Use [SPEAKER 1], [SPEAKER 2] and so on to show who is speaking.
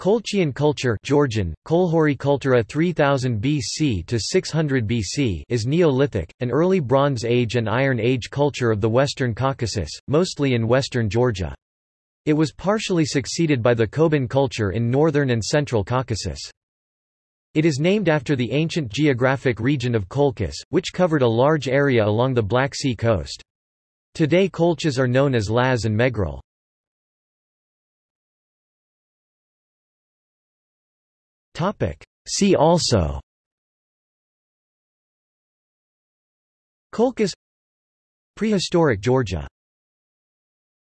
[SPEAKER 1] Colchian culture Georgian, Kolhori Kultura 3000 BC to 600 BC is Neolithic, an early Bronze Age and Iron Age culture of the Western Caucasus, mostly in western Georgia. It was partially succeeded by the Koban culture in northern and central Caucasus. It is named after the ancient geographic region of Colchis, which covered a large area along the Black Sea coast. Today Colchis are known as Laz and Megrel. See also. Colchis. Prehistoric Georgia